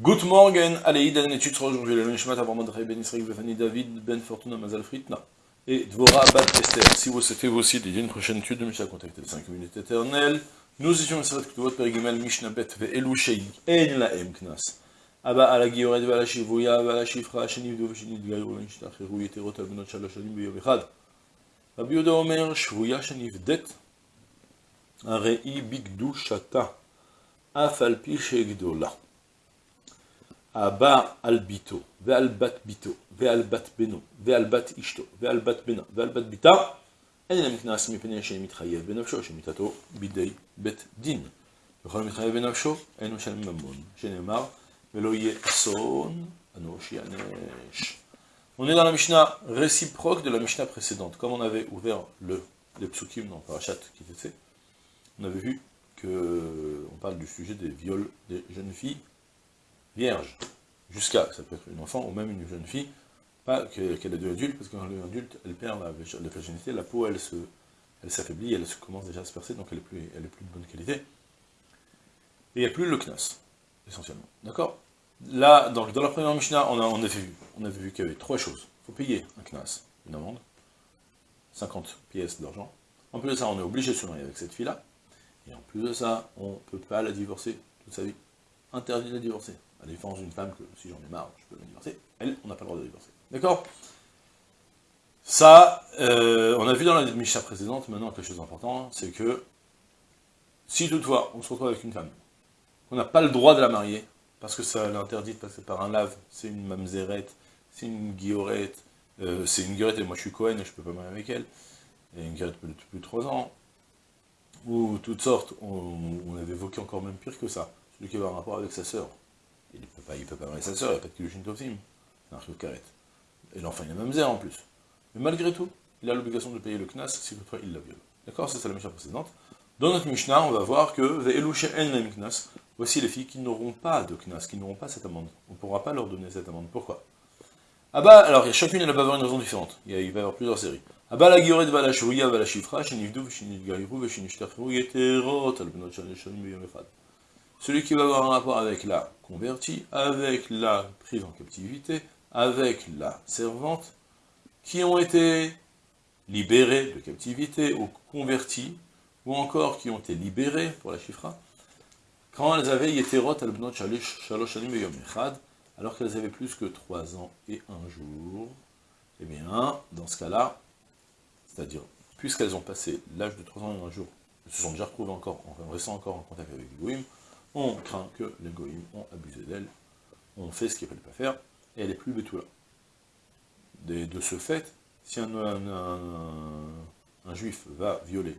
Good morning, allez, dans l'étude sur aujourd'hui, le Nishmat avant Madrei Ben Israël Befani David Ben Fortuna Mazal Fritna et Dvora Bat Esther. Si vous souhaitez vous aussi dédier une prochaine étude de Mishnah, contactez les 5 minutes éternelles. Nous étions cette votre Perigimel Mishnah Bet Ve Elushei En Laem Knas. Abba ala Gioret Vala Shivuya Vala Shifra Sheniv Dov Shenid Gayu Nishtachru Yeterot Al Benot Shalosh Shalim Beyom Echad. Rabbi Yoda Omer Shvuya Sheniv Det Arei Bigdu Shata Afalpi Shegdola. Abba al bito, ve'al bat bito, ve'al bat beno, ve'al bat ishto, ve'al bat bena, ve'al bat bita, אין להם קנס מפני שמתחייב בנפשו, שמיתתו בידי בית דין. וכל המתחייב בנפשו, אין משלם ממון, שנאמר, ולא יהיה אסון, אנוש יענש. On est dans la Mishnah réciproque de la Mishnah précédente. Comme on avait ouvert le, les psukim dans Parashat Kitetse, on avait vu que on parle du sujet des viols des jeunes filles vierge, jusqu'à, ça peut être une enfant ou même une jeune fille, pas qu'elle est devenue adulte, parce que quand adulte, elle perd la, la virginité, la peau, elle elle s'affaiblit, elle commence déjà à se percer, donc elle est plus, plus de bonne qualité. Et il n'y a plus le knas, essentiellement. D'accord? Là, donc, dans la première Mishnah, on, avait vu, vu qu'il y avait trois choses. Il faut payer un knas, une amende, 50 pièces d'argent. En plus de ça, on est obligé de se marier avec cette fille-là. Et en plus de ça, on ne peut pas la divorcer toute sa vie. Interdit de la divorcer à la différence d'une femme que si j'en ai marre, je peux me divorcer, elle, on n'a pas le droit de divorcer. D'accord? Ça, euh, on a vu dans la Misha précédente, maintenant quelque chose d'important, c'est que si toutefois on se retrouve avec une femme, on n'a pas le droit de la marier, parce que ça l'interdit de passer par un lave, c'est une mamzerette, c'est une guillorette, euh, c'est une guillorette et moi je suis Cohen et je peux pas marier avec elle, et une guillorette de plus de 3 ans, ou toutes sortes, on, on avait évoqué encore même pire que ça, celui qui avait un rapport avec sa sœur, il ne peut pas, il peut pas marier sa sœur, il n'y a pas de Kilushin Tovsim. Et l'enfant, il a même zère en plus. Mais malgré tout, il a l'obligation de payer le Knas si toutefois il la viole. D'accord C'est ça la Mishnah précédente. Dans notre Mishnah, on va voir que Knas, voici les filles qui n'auront pas de Knas, qui n'auront pas cette amende. On ne pourra pas leur donner cette amende. Pourquoi? Ah bah, alors, chacune, elle va avoir une raison différente. Il, va y avoir plusieurs séries. La Gioret va la la Echad celui qui va avoir un rapport avec la convertie, avec la prise en captivité, avec la servante, qui ont été libérés de captivité ou convertis, ou encore qui ont été libérés pour la chifra, quand elles avaient Yeterot al-Bnot Shalosh alors qu'elles avaient plus que trois ans et un jour, eh bien, dans ce cas-là, c'est-à-dire, puisqu'elles ont passé l'âge de trois ans et un jour, elles se sont déjà retrouvées encore, en restant encore en contact avec les on craint que les goïms ont abusé d'elle, ont fait ce qu'il ne fallait pas faire, et elle est plus là. De, ce fait, si un, juif va violer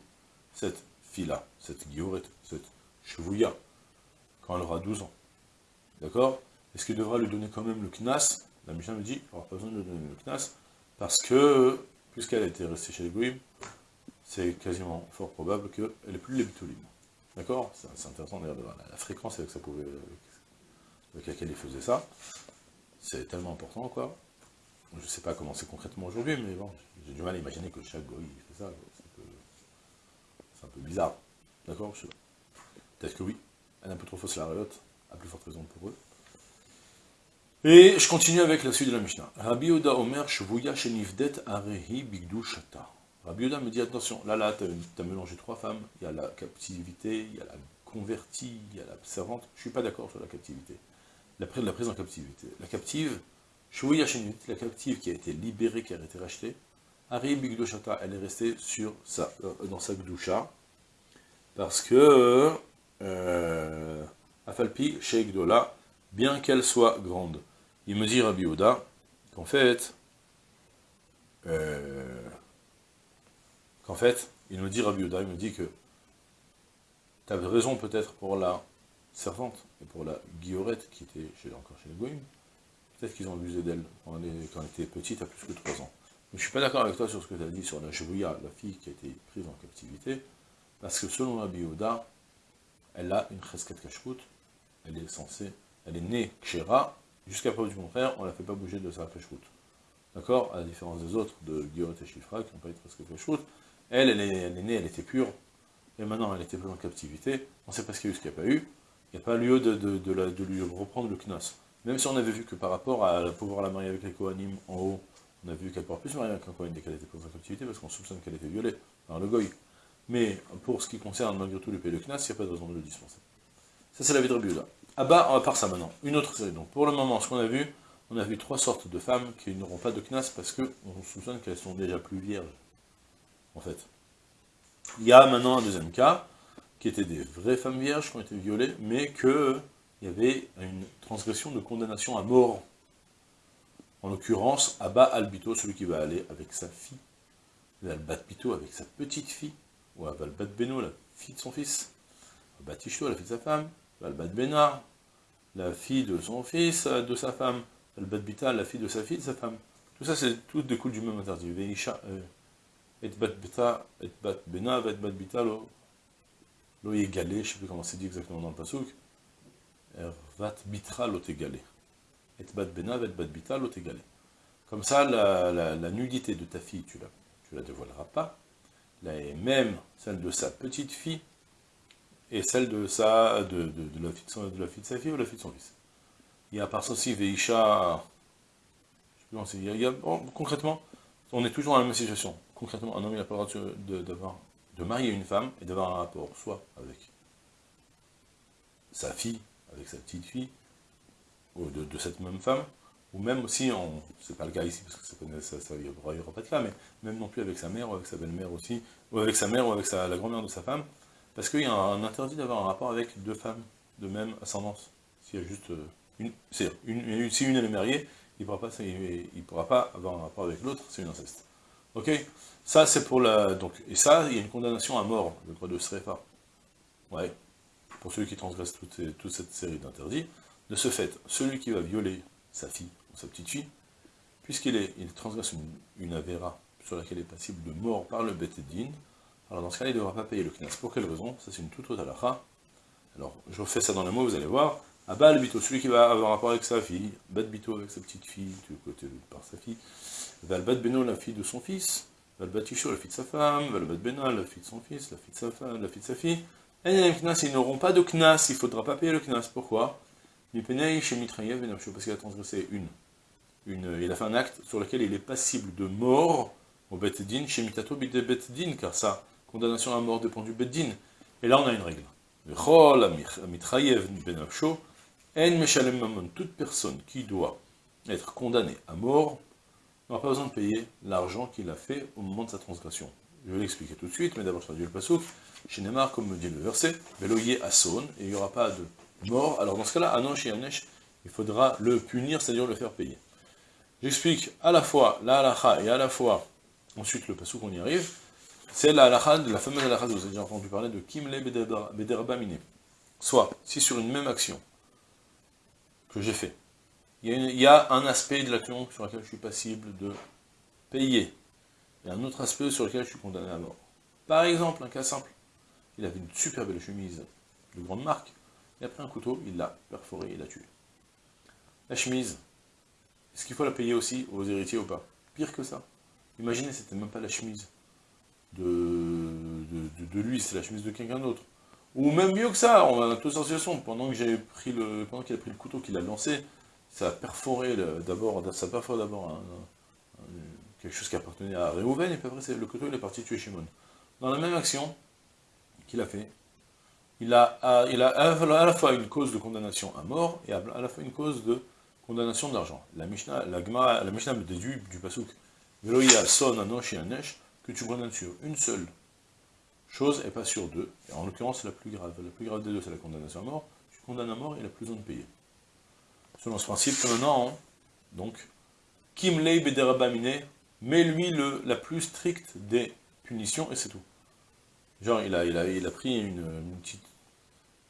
cette fille-là, cette guillorette, cette chevouilla, quand elle aura 12 ans, d'accord Est-ce qu'il devra lui donner quand même le knas? La Mishnah me dit qu'il n'aura pas besoin de lui donner le knas, parce que, puisqu'elle a été restée chez les goïms, c'est quasiment fort probable qu'elle n'est plus les bitulim. D'accord C'est intéressant d'ailleurs de voir la, fréquence avec, laquelle il faisait ça. C'est tellement important, quoi. Je ne sais pas comment c'est concrètement aujourd'hui, mais bon, j'ai du mal à imaginer que chaque goy fait ça. C'est un, peu bizarre. D'accord Peut-être que oui. Elle est un peu trop fausse la réote, à plus forte raison pour eux. Et je continue avec la suite de la Mishnah. Rabbi Oda Omer Shvuya Shenifdet Arehi Bigdu Shata. Rabbi Yoda me dit, attention, là, là, tu as, mélangé trois femmes, il y a la captivité, il y a la convertie, il y a la servante, je ne suis pas d'accord sur la captivité. La, la prise en captivité. La captive, la captive qui a été libérée, qui a été rachetée, Ari Bigdoshata, elle est restée sur sa, euh, dans sa gdusha, parce que, euh, Afalpi, Sheikh Dola, bien qu'elle soit grande, il me dit Rabbi qu'en fait, euh, en fait, il me dit, Rabbi Yoda, il me dit que tu avais raison peut-être pour la servante et pour la guillorette qui était chez, encore chez les Goïm. Peut-être qu'ils ont abusé d'elle quand, elle était petite, à plus que 3 ans. Mais je ne suis pas d'accord avec toi sur ce que tu as dit sur la Chevouilla, la fille qui a été prise en captivité, parce que selon Rabbi Yoda, elle a une chesket kashrut, elle est censée, elle est née kshera, jusqu'à preuve du contraire, on ne la fait pas bouger de sa kashrut. D'accord? À la différence des autres, de Guillorette et Chifra, qui n'ont pas été presque kashrut, elle, elle est, née, elle était pure, et maintenant elle était prise en captivité, on ne sait pas ce qu'il y a eu, ce qu'il n'y a pas eu, Il n'y a pas lieu de, lui reprendre le knas. Même si on avait vu que par rapport à pouvoir la marier avec les Kohanim en haut, on a vu qu'elle pourra plus se marier avec un Kohen dès qu'elle était prise en captivité, parce qu'on soupçonne qu'elle était violée par le Goy. Mais pour ce qui concerne malgré tout le pays de Knas, il n'y a pas de raison de le dispenser. Ça c'est la vie de Rabbi Ah bah, à part ça maintenant, une autre série. Donc pour le moment, ce qu'on a vu, on a vu trois sortes de femmes qui n'auront pas de Knas parce qu'on soupçonne qu'elles sont déjà plus vierges, en fait. Il y a maintenant un deuxième cas, qui étaient des vraies femmes vierges qui ont été violées, mais qu'il y avait une transgression de condamnation à mort. En l'occurrence, Abba Albito, celui qui va aller avec sa fille, Albat Bito avec sa petite fille, ou Albat Beno, la fille de son fils, Albat la fille de sa femme, Albat Benar, la fille de son fils, de sa femme, Albat Bita, la fille de sa fille, de sa femme. Tout ça, c'est tout découle du même interdit. Euh, et bat bita, et bat bena, et bat bita, lo, lo yegale, je ne sais plus comment c'est dit exactement dans le pasouk, vat bitra lo tegale. Et bat bena, et bat bita, lo tegale. Comme ça, la, nudité de ta fille, tu la, tu la dévoileras pas. Là, et même celle de sa petite fille, et celle de, sa, de, de, la fille de, de, la fille de sa fille ou la fille de son fils. Il y a par ça aussi Veisha, je sais plus comment c'est, bon, concrètement, on est toujours dans la même situation. Concrètement, un homme il a pas le droit de, marier une femme et d'avoir un rapport soit avec sa fille, avec sa petite fille, ou de, cette même femme, ou même si, on, c'est pas le cas ici, parce que ça, ça, il n'y aura pas de cas, mais même non plus avec sa mère, ou avec sa belle-mère aussi, ou avec sa mère, ou avec sa, la grand-mère de sa femme, parce qu'il y a un, interdit d'avoir un rapport avec deux femmes de même ascendance. S'il y a juste euh, une, si une est mariée, il ne pourra, pas, pourra pas avoir un rapport avec l'autre, c'est une inceste. Ok Ça, c'est pour la... Donc, et ça, il y a une condamnation à mort, le droit de Srefa. Ouais. Pour celui qui transgresse toute, toute cette série d'interdits. De ce fait, celui qui va violer sa fille ou sa petite fille, puisqu'il est, il transgresse une, avéra sur laquelle est passible de mort par le Din, alors dans ce cas-là, il ne devra pas payer le knas. Pour quelle raison? Ça, c'est une toute autre. Alors, je refais ça dans les mots, vous allez voir. Abba le bito, celui qui va avoir rapport avec sa fille, Bat bito avec sa petite fille, du côté par sa fille, Valbat beno, la fille de son fils, Valbat isho, la fille de sa femme, Valbat bena, la fille de son fils, la fille de sa femme, la fille de sa fille. Et ils n'auront pas de knas, il ne faudra pas payer le knas. Pourquoi? Parce qu'il a transgressé une, une. Il a fait un acte sur lequel il est passible de mort au Betdin, chez Mitato Betdin, car sa condamnation à mort dépend du Beddin. Et là, on a une règle. Toute personne qui doit être condamnée à mort n'aura pas besoin de payer l'argent qu'il a fait au moment de sa transgression. Je vais l'expliquer tout de suite, mais d'abord je traduis le pasouk. Chez Neymar, comme me dit le verset, et il n'y aura pas de mort. Alors dans ce cas-là, Anosh et Anesh, il faudra le punir, c'est-à-dire le faire payer. J'explique à la fois la halacha et à la fois, ensuite le pasouk, on y arrive, c'est la la fameuse halakha, vous avez déjà entendu parler de Kimle Bederba Soit, si sur une même action que j'ai fait, il y, a un aspect de l'action sur lequel je suis passible de payer, et un autre aspect sur lequel je suis condamné à mort. Par exemple, un cas simple, il avait une super belle chemise de grande marque, il a pris un couteau, il l'a perforé, il l'a tué. La chemise, est-ce qu'il faut la payer aussi aux héritiers ou pas? Pire que ça. Imaginez, c'était même pas la chemise de, de, lui, c'est la chemise de quelqu'un d'autre. Ou même mieux que ça, on a toute situation. Pendant que j'ai pris le, pendant qu'il a pris le couteau qu'il a lancé, ça a perforé d'abord, ça a perforé d'abord quelque chose qui appartenait à Réhouven, et puis après le couteau il est parti tuer Shimon. Dans la même action qu'il a fait, il a, il a à la fois une cause de condamnation à mort, et à la fois une cause de condamnation d'argent. La Mishnah, la, la Mishnah me déduit du pasuk, Veloïa son anosh et anesh, que tu condamnes sur une seule chose et pas sur deux. Et en l'occurrence, la plus grave. La plus grave des deux, c'est la condamnation à mort. Tu condamnes à mort et il a plus besoin de payer. Selon ce principe, maintenant, donc, Kim Lei Bederabamine, met lui le, la plus stricte des punitions et c'est tout. Genre, il a, il a, pris une, petite...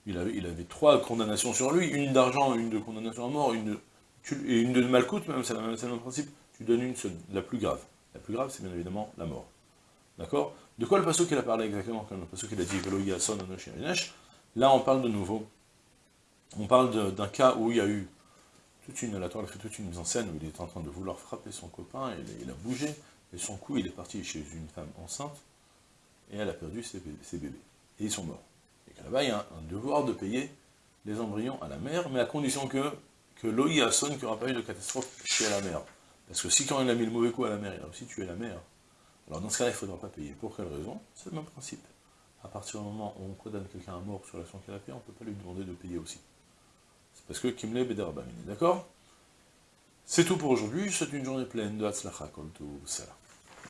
Il avait, il avait trois condamnations sur lui, une d'argent, une de condamnation à mort, une et une de malcoute, même, c'est le même principe. Tu donnes une seule, la plus grave. La plus grave, c'est bien évidemment la mort. D'accord? De quoi le passage qu'il a parlé exactement Quand le passage qu'il a dit Là, on parle de nouveau. On parle d'un cas où il y a eu toute une, la Torah fait toute une mise en scène où il est en train de vouloir frapper son copain, il a bougé, et son coup, il est parti chez une femme enceinte, et elle a perdu ses, bébés. Et ils sont morts. Et là-bas, il y a un, devoir de payer les embryons à la mère, mais à condition que, que l'OI sonne qu'il n'y aura pas eu de catastrophe chez la mère. Parce que si quand il a mis le mauvais coup à la mère, il a aussi tué la mère, alors dans ce cas-là, il ne faudra pas payer. Pour quelle raison? C'est le même principe. À partir du moment où on condamne quelqu'un à mort sur l'action qu'il a on ne peut pas lui demander de payer aussi. C'est parce que Kimle Bederabamine, d'accord? C'est tout pour aujourd'hui, c'est une journée pleine de Hatzlacha Kol Salah.